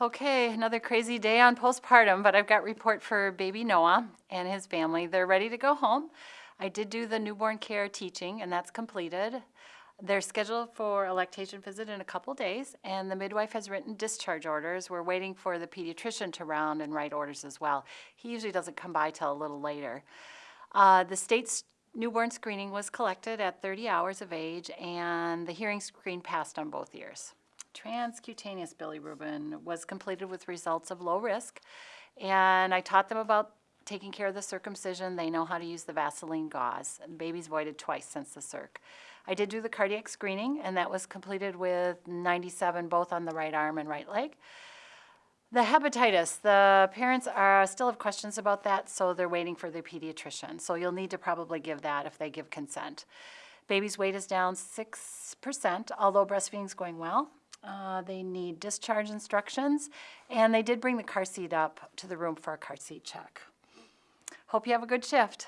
Okay, another crazy day on postpartum, but I've got report for baby Noah and his family. They're ready to go home. I did do the newborn care teaching, and that's completed. They're scheduled for a lactation visit in a couple days, and the midwife has written discharge orders. We're waiting for the pediatrician to round and write orders as well. He usually doesn't come by till a little later. Uh, the state's newborn screening was collected at 30 hours of age, and the hearing screen passed on both ears. Transcutaneous bilirubin was completed with results of low risk, and I taught them about taking care of the circumcision. They know how to use the Vaseline gauze. And baby's voided twice since the circ. I did do the cardiac screening, and that was completed with 97 both on the right arm and right leg. The hepatitis, the parents are still have questions about that, so they're waiting for their pediatrician. So you'll need to probably give that if they give consent. Baby's weight is down 6%, although breastfeeding's going well. Uh, they need discharge instructions, and they did bring the car seat up to the room for a car seat check. Hope you have a good shift.